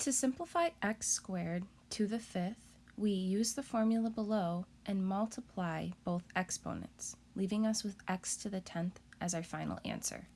To simplify x squared to the fifth, we use the formula below and multiply both exponents, leaving us with x to the tenth as our final answer.